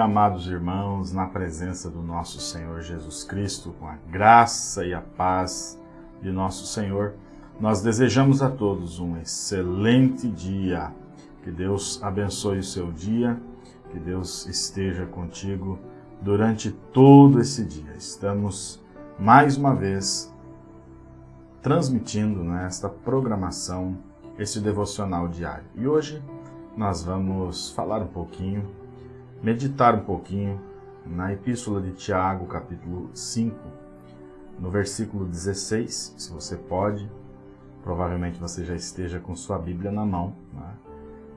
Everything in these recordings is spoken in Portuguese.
amados irmãos, na presença do nosso Senhor Jesus Cristo, com a graça e a paz de nosso Senhor. Nós desejamos a todos um excelente dia. Que Deus abençoe o seu dia, que Deus esteja contigo durante todo esse dia. Estamos mais uma vez transmitindo nesta programação esse devocional diário. E hoje nós vamos falar um pouquinho, meditar um pouquinho na Epístola de Tiago, capítulo 5, no versículo 16, se você pode, provavelmente você já esteja com sua Bíblia na mão, né?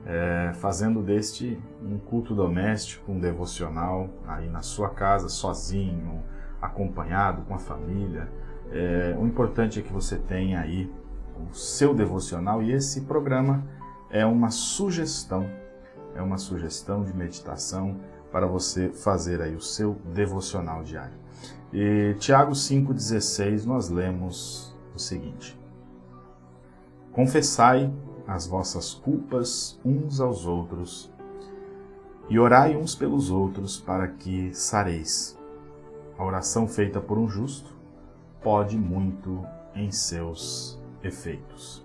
é, fazendo deste um culto doméstico, um devocional, aí na sua casa, sozinho, acompanhado com a família. É, o importante é que você tenha aí o seu devocional e esse programa é uma sugestão, é uma sugestão de meditação para você fazer aí o seu devocional diário. E Tiago 5,16 nós lemos o seguinte, Confessai as vossas culpas uns aos outros e orai uns pelos outros para que sareis. A oração feita por um justo pode muito em seus efeitos.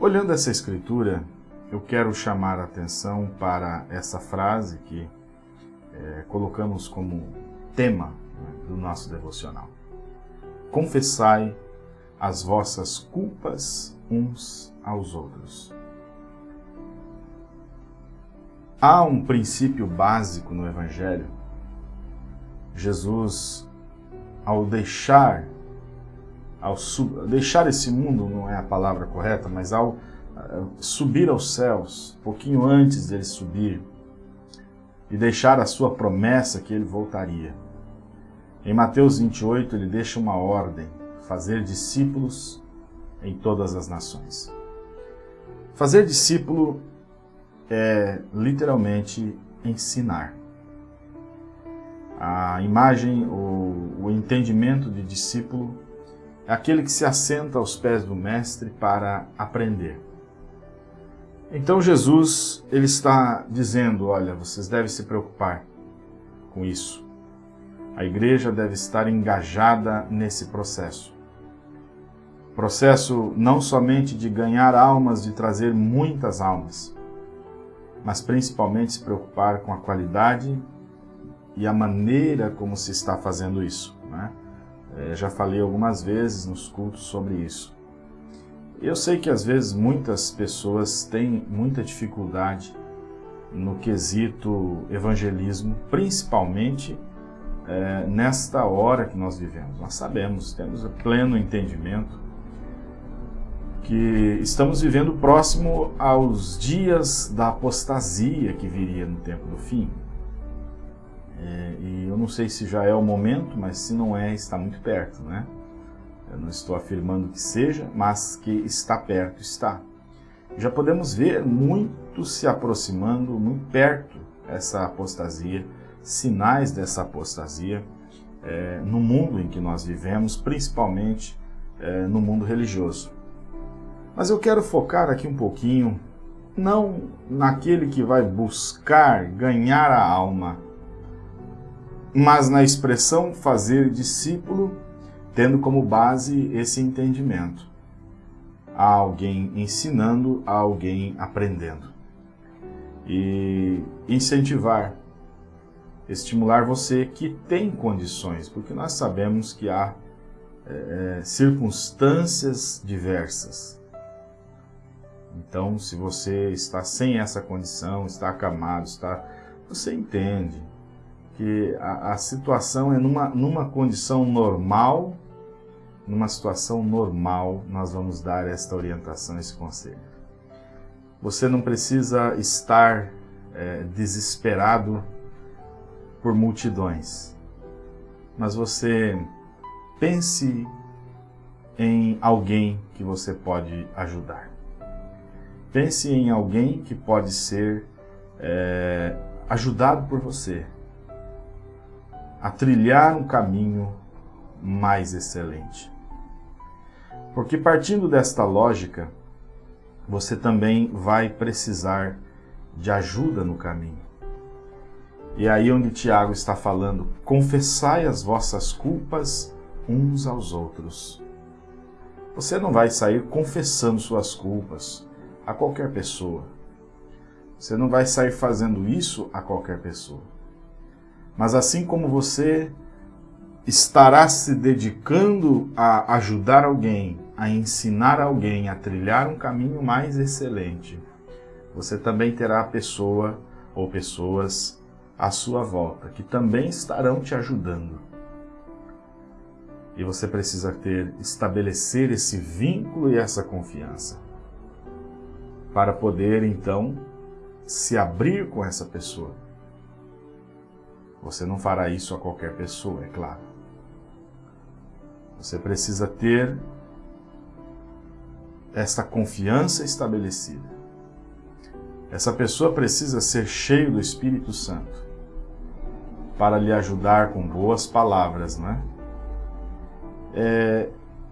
Olhando essa escritura, eu quero chamar a atenção para essa frase que é, colocamos como tema né, do nosso devocional. Confessai as vossas culpas uns aos outros. Há um princípio básico no Evangelho. Jesus, ao deixar ao deixar esse mundo, não é a palavra correta, mas ao uh, subir aos céus, um pouquinho antes dele subir, e deixar a sua promessa que ele voltaria. Em Mateus 28, ele deixa uma ordem, fazer discípulos em todas as nações. Fazer discípulo é literalmente ensinar. A imagem, o, o entendimento de discípulo é aquele que se assenta aos pés do Mestre para aprender. Então Jesus ele está dizendo, olha, vocês devem se preocupar com isso. A igreja deve estar engajada nesse processo. Processo não somente de ganhar almas, de trazer muitas almas, mas principalmente se preocupar com a qualidade e a maneira como se está fazendo isso. Né? É, já falei algumas vezes nos cultos sobre isso. Eu sei que às vezes muitas pessoas têm muita dificuldade no quesito evangelismo, principalmente é, nesta hora que nós vivemos. Nós sabemos, temos pleno entendimento que estamos vivendo próximo aos dias da apostasia que viria no tempo do fim. É, e eu não sei se já é o momento, mas se não é, está muito perto, né? Eu não estou afirmando que seja, mas que está perto, está. Já podemos ver muito se aproximando, muito perto essa apostasia, sinais dessa apostasia é, no mundo em que nós vivemos, principalmente é, no mundo religioso. Mas eu quero focar aqui um pouquinho, não naquele que vai buscar ganhar a alma, mas na expressão fazer discípulo, tendo como base esse entendimento. Há alguém ensinando, há alguém aprendendo. E incentivar, estimular você que tem condições, porque nós sabemos que há é, circunstâncias diversas. Então, se você está sem essa condição, está acamado, está, você entende, que a, a situação é numa, numa condição normal, numa situação normal, nós vamos dar esta orientação, esse conselho. Você não precisa estar é, desesperado por multidões, mas você pense em alguém que você pode ajudar. Pense em alguém que pode ser é, ajudado por você, a trilhar um caminho mais excelente. Porque partindo desta lógica, você também vai precisar de ajuda no caminho. E aí onde Tiago está falando, confessai as vossas culpas uns aos outros. Você não vai sair confessando suas culpas a qualquer pessoa. Você não vai sair fazendo isso a qualquer pessoa. Mas assim como você estará se dedicando a ajudar alguém, a ensinar alguém a trilhar um caminho mais excelente, você também terá a pessoa ou pessoas à sua volta que também estarão te ajudando. E você precisa ter, estabelecer esse vínculo e essa confiança para poder então se abrir com essa pessoa. Você não fará isso a qualquer pessoa, é claro. Você precisa ter esta confiança estabelecida. Essa pessoa precisa ser cheio do Espírito Santo para lhe ajudar com boas palavras, né? É,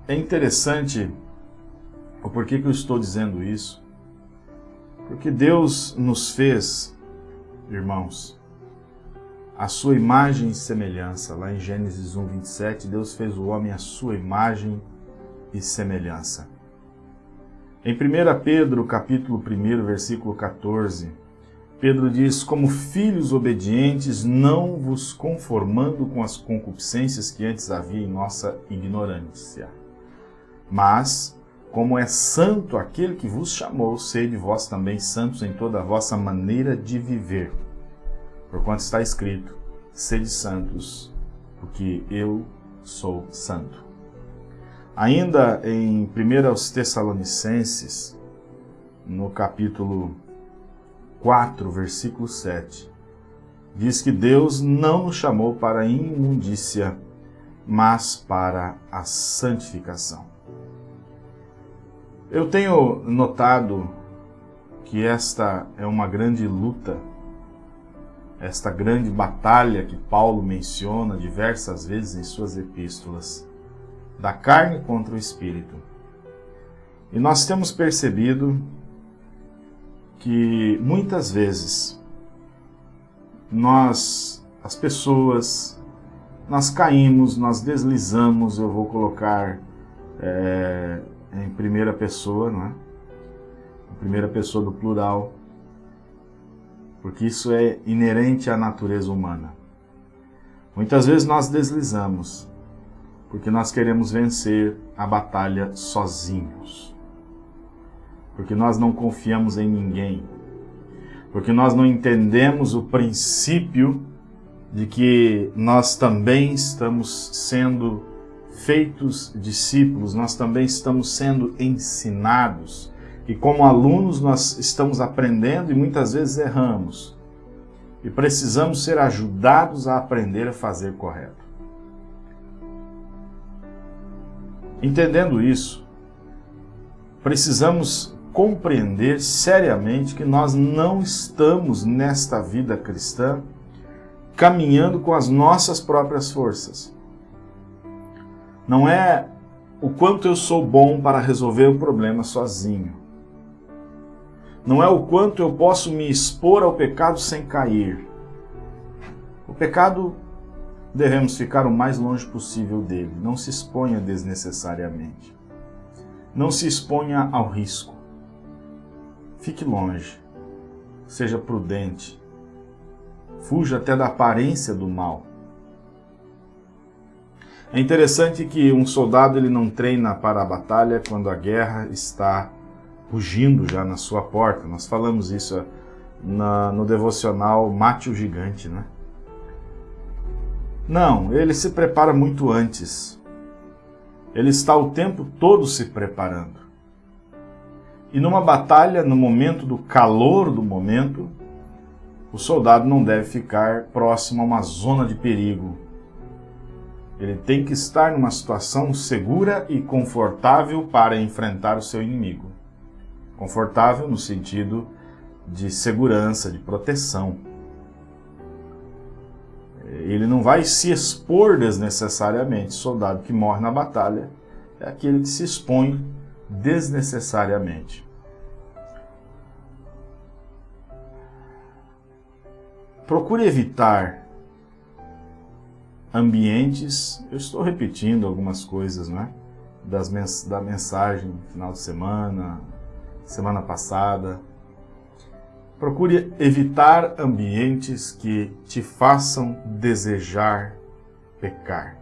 é interessante o porquê que eu estou dizendo isso, porque Deus nos fez, irmãos, a sua imagem e semelhança. Lá em Gênesis 1, 27, Deus fez o homem a sua imagem e semelhança. Em 1 Pedro, capítulo 1, versículo 14, Pedro diz, como filhos obedientes, não vos conformando com as concupiscências que antes havia em nossa ignorância. Mas, como é santo aquele que vos chamou, sede vós também santos em toda a vossa maneira de viver. Porquanto está escrito, sede santos, porque eu sou santo. Ainda em 1 Tessalonicenses, no capítulo 4, versículo 7, diz que Deus não nos chamou para a imundícia, mas para a santificação. Eu tenho notado que esta é uma grande luta, esta grande batalha que Paulo menciona diversas vezes em suas epístolas da carne contra o espírito. E nós temos percebido que muitas vezes nós, as pessoas, nós caímos, nós deslizamos, eu vou colocar é, em primeira pessoa, não é? Em primeira pessoa do plural, porque isso é inerente à natureza humana. Muitas vezes nós deslizamos, porque nós queremos vencer a batalha sozinhos. Porque nós não confiamos em ninguém. Porque nós não entendemos o princípio de que nós também estamos sendo feitos discípulos, nós também estamos sendo ensinados. E como alunos nós estamos aprendendo e muitas vezes erramos. E precisamos ser ajudados a aprender a fazer correto. Entendendo isso, precisamos compreender seriamente que nós não estamos nesta vida cristã caminhando com as nossas próprias forças. Não é o quanto eu sou bom para resolver o problema sozinho. Não é o quanto eu posso me expor ao pecado sem cair. O pecado devemos ficar o mais longe possível dele. Não se exponha desnecessariamente. Não se exponha ao risco. Fique longe. Seja prudente. Fuja até da aparência do mal. É interessante que um soldado ele não treina para a batalha quando a guerra está rugindo já na sua porta. Nós falamos isso na, no devocional Mate o Gigante, né? Não, ele se prepara muito antes. Ele está o tempo todo se preparando. E numa batalha, no momento do calor do momento, o soldado não deve ficar próximo a uma zona de perigo. Ele tem que estar numa situação segura e confortável para enfrentar o seu inimigo. Confortável no sentido de segurança, de proteção ele não vai se expor desnecessariamente. O soldado que morre na batalha é aquele que se expõe desnecessariamente. procure evitar ambientes, eu estou repetindo algumas coisas, né? Das mens da mensagem final de semana, semana passada. Procure evitar ambientes que te façam desejar pecar.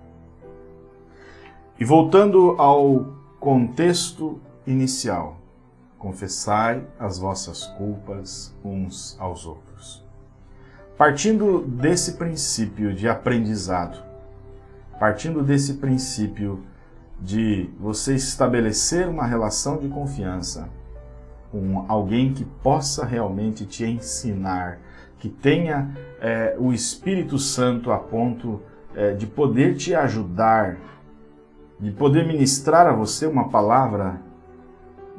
E voltando ao contexto inicial, confessai as vossas culpas uns aos outros. Partindo desse princípio de aprendizado, partindo desse princípio de você estabelecer uma relação de confiança com alguém que possa realmente te ensinar, que tenha é, o Espírito Santo a ponto é, de poder te ajudar, de poder ministrar a você uma palavra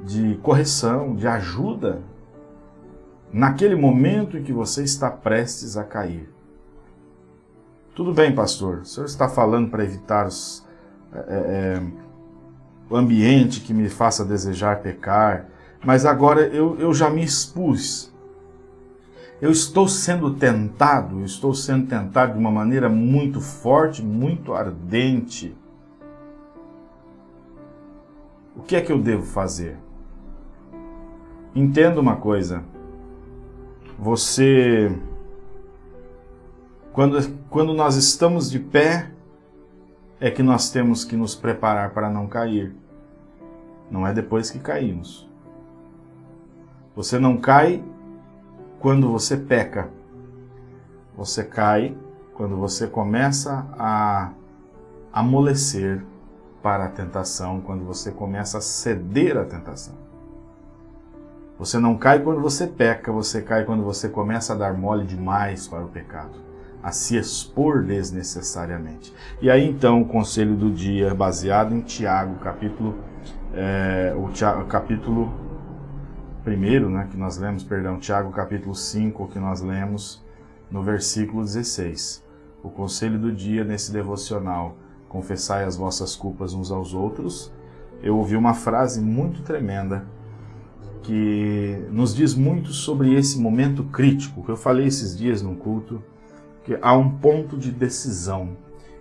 de correção, de ajuda, naquele momento em que você está prestes a cair. Tudo bem, pastor, o senhor está falando para evitar os, é, é, o ambiente que me faça desejar pecar, mas agora eu, eu já me expus. Eu estou sendo tentado, estou sendo tentado de uma maneira muito forte, muito ardente. O que é que eu devo fazer? Entenda uma coisa. Você, quando, quando nós estamos de pé, é que nós temos que nos preparar para não cair. Não é depois que caímos. Você não cai quando você peca. Você cai quando você começa a amolecer para a tentação, quando você começa a ceder à tentação. Você não cai quando você peca, você cai quando você começa a dar mole demais para o pecado, a se expor desnecessariamente. E aí então o conselho do dia, baseado em Tiago, capítulo, é, o Tiago, capítulo primeiro, né, que nós lemos, perdão, Tiago capítulo 5, que nós lemos no versículo 16. O conselho do dia nesse devocional, confessai as vossas culpas uns aos outros. Eu ouvi uma frase muito tremenda que nos diz muito sobre esse momento crítico, que eu falei esses dias no culto, que há um ponto de decisão.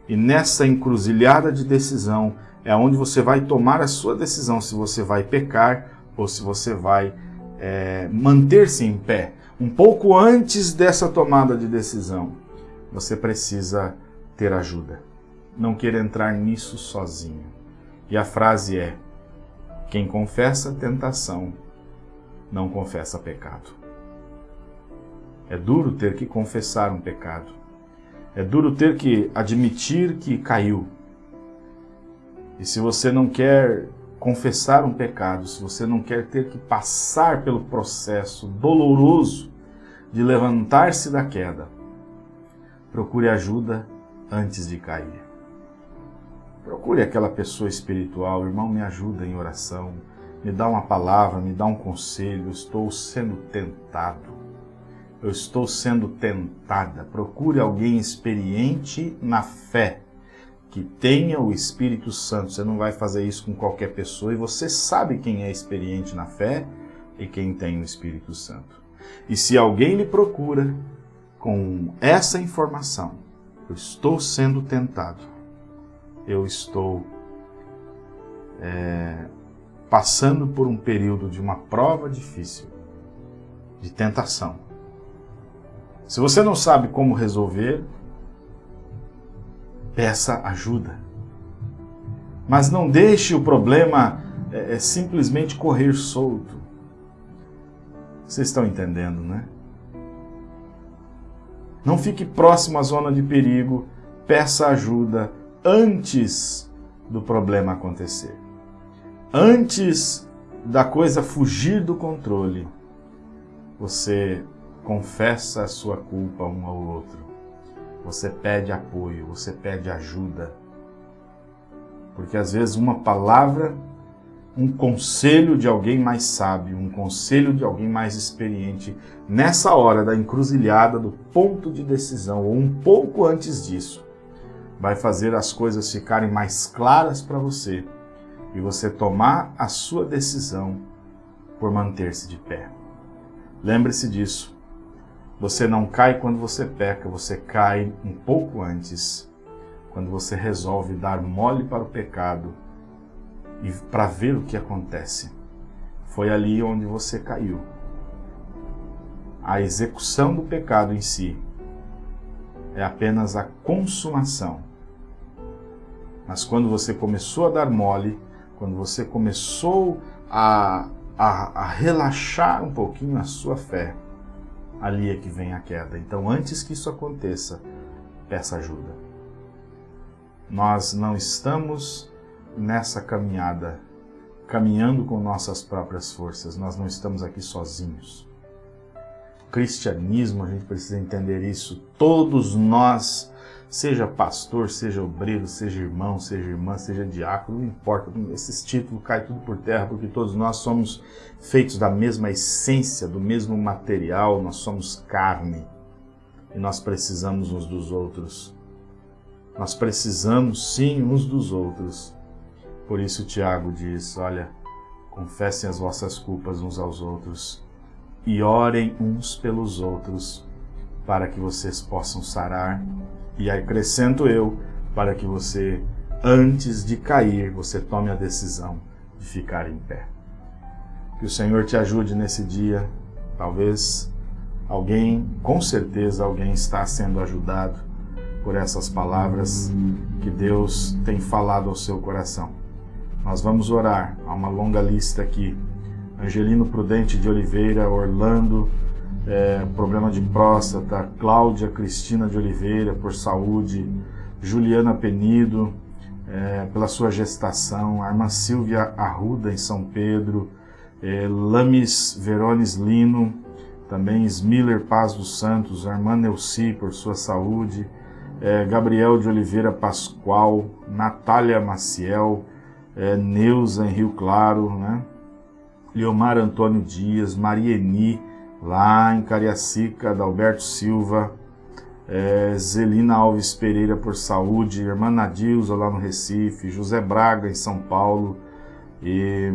E nessa encruzilhada de decisão é onde você vai tomar a sua decisão, se você vai pecar ou se você vai é, manter-se em pé. Um pouco antes dessa tomada de decisão, você precisa ter ajuda. Não queira entrar nisso sozinho. E a frase é, quem confessa tentação não confessa pecado. É duro ter que confessar um pecado. É duro ter que admitir que caiu. E se você não quer confessar um pecado, se você não quer ter que passar pelo processo doloroso de levantar-se da queda, procure ajuda antes de cair. Procure aquela pessoa espiritual, irmão, me ajuda em oração me dá uma palavra, me dá um conselho, eu estou sendo tentado. Eu estou sendo tentada. Procure alguém experiente na fé, que tenha o Espírito Santo. Você não vai fazer isso com qualquer pessoa e você sabe quem é experiente na fé e quem tem o Espírito Santo. E se alguém lhe procura com essa informação, eu estou sendo tentado, eu estou é, passando por um período de uma prova difícil, de tentação. Se você não sabe como resolver, peça ajuda. Mas não deixe o problema é, é, simplesmente correr solto. Vocês estão entendendo, né? Não fique próximo à zona de perigo, peça ajuda antes do problema acontecer antes da coisa fugir do controle, você confessa a sua culpa um ao outro. Você pede apoio, você pede ajuda. Porque às vezes uma palavra, um conselho de alguém mais sábio, um conselho de alguém mais experiente, nessa hora da encruzilhada, do ponto de decisão, ou um pouco antes disso, vai fazer as coisas ficarem mais claras para você e você tomar a sua decisão por manter-se de pé. Lembre-se disso. Você não cai quando você peca, você cai um pouco antes, quando você resolve dar mole para o pecado e para ver o que acontece. Foi ali onde você caiu. A execução do pecado em si é apenas a consumação. Mas quando você começou a dar mole, quando você começou a, a, a relaxar um pouquinho a sua fé, ali é que vem a queda. Então, antes que isso aconteça, peça ajuda. Nós não estamos nessa caminhada, caminhando com nossas próprias forças. Nós não estamos aqui sozinhos. O cristianismo, a gente precisa entender isso. Todos nós, seja pastor, seja obreiro, seja irmão, seja irmã, seja diácono, não importa, esses títulos caem tudo por terra, porque todos nós somos feitos da mesma essência, do mesmo material, nós somos carne. E nós precisamos uns dos outros. Nós precisamos sim uns dos outros. Por isso Tiago diz, olha, confessem as vossas culpas uns aos outros e orem uns pelos outros para que vocês possam sarar. E acrescento eu, para que você, antes de cair, você tome a decisão de ficar em pé. Que o Senhor te ajude nesse dia. Talvez alguém, com certeza alguém está sendo ajudado por essas palavras que Deus tem falado ao seu coração. Nós vamos orar, há uma longa lista aqui. Angelino Prudente de Oliveira, Orlando, é, problema de próstata, Cláudia Cristina de Oliveira, por saúde, Juliana Penido, é, pela sua gestação, a irmã Silvia Arruda, em São Pedro, é, Lames Verones Lino, também Smiller Paz dos Santos, a irmã Neuci, por sua saúde, é, Gabriel de Oliveira Pascoal, Natália Maciel, é, Neuza em Rio Claro, né? Leomar Antônio Dias, Marieni, lá em Cariacica, Adalberto Silva, é, Zelina Alves Pereira por saúde, irmã Nadilza lá no Recife, José Braga em São Paulo, e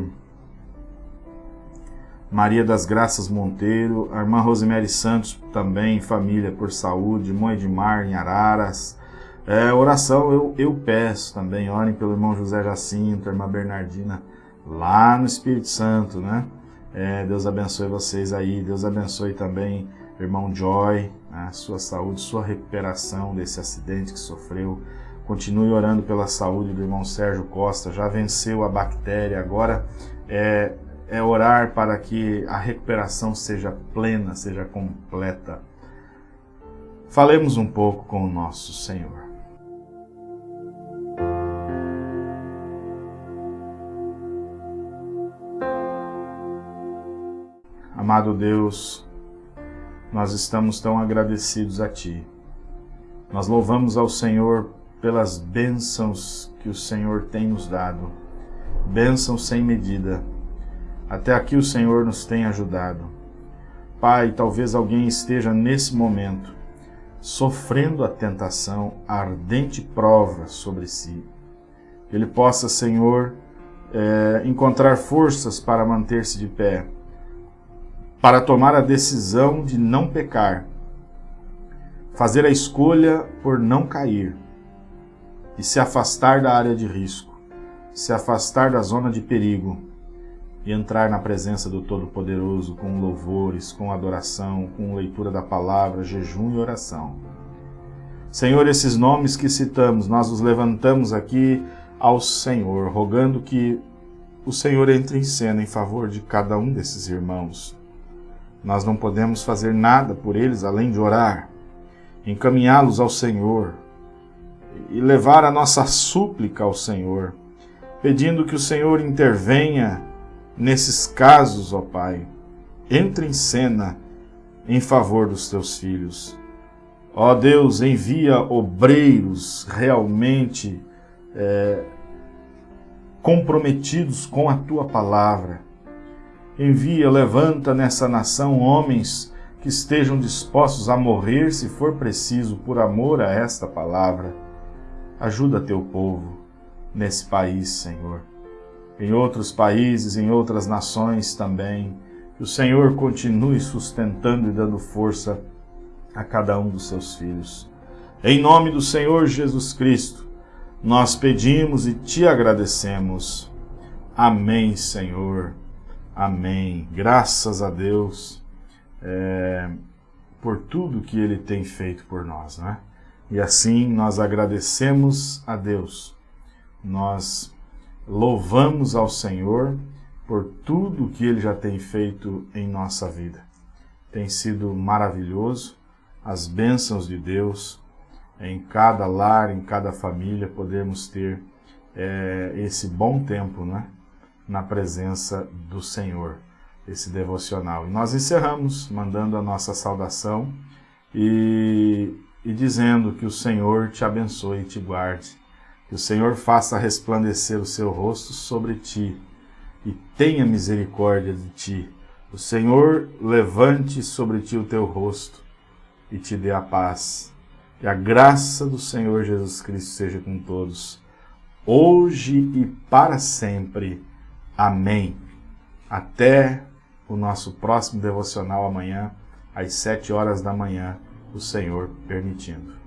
Maria das Graças Monteiro, a irmã Rosemary Santos também, família por saúde, mãe de Mar em Araras, é, oração eu, eu peço também, orem pelo irmão José Jacinto, irmã Bernardina, lá no Espírito Santo, né? É, Deus abençoe vocês aí, Deus abençoe também irmão Joy, né? sua saúde, sua recuperação desse acidente que sofreu. Continue orando pela saúde do irmão Sérgio Costa, já venceu a bactéria, agora é, é orar para que a recuperação seja plena, seja completa. Falemos um pouco com o nosso Senhor. Amado Deus, nós estamos tão agradecidos a Ti. Nós louvamos ao Senhor pelas bênçãos que o Senhor tem nos dado, bênçãos sem medida. Até aqui o Senhor nos tem ajudado. Pai, talvez alguém esteja nesse momento sofrendo a tentação, a ardente prova sobre si. Que ele possa, Senhor, é, encontrar forças para manter-se de pé para tomar a decisão de não pecar, fazer a escolha por não cair e se afastar da área de risco, se afastar da zona de perigo e entrar na presença do Todo-Poderoso com louvores, com adoração, com leitura da palavra, jejum e oração. Senhor, esses nomes que citamos, nós os levantamos aqui ao Senhor, rogando que o Senhor entre em cena em favor de cada um desses irmãos nós não podemos fazer nada por eles além de orar, encaminhá-los ao Senhor e levar a nossa súplica ao Senhor, pedindo que o Senhor intervenha nesses casos, ó Pai. Entre em cena em favor dos teus filhos. Ó Deus, envia obreiros realmente é, comprometidos com a tua palavra Envia, levanta nessa nação homens que estejam dispostos a morrer se for preciso por amor a esta palavra. Ajuda teu povo nesse país, Senhor. Em outros países, em outras nações também. Que o Senhor continue sustentando e dando força a cada um dos seus filhos. Em nome do Senhor Jesus Cristo, nós pedimos e te agradecemos. Amém, Senhor. Amém. Graças a Deus é, por tudo que Ele tem feito por nós, né? E assim nós agradecemos a Deus. Nós louvamos ao Senhor por tudo que Ele já tem feito em nossa vida. Tem sido maravilhoso as bênçãos de Deus em cada lar, em cada família, podemos ter é, esse bom tempo né, na presença do Senhor, esse devocional. E nós encerramos mandando a nossa saudação e, e dizendo que o Senhor te abençoe e te guarde, que o Senhor faça resplandecer o seu rosto sobre ti e tenha misericórdia de ti. O Senhor levante sobre ti o teu rosto e te dê a paz. Que a graça do Senhor Jesus Cristo seja com todos, hoje e para sempre. Amém. Até o nosso próximo devocional amanhã, às sete horas da manhã, o Senhor permitindo.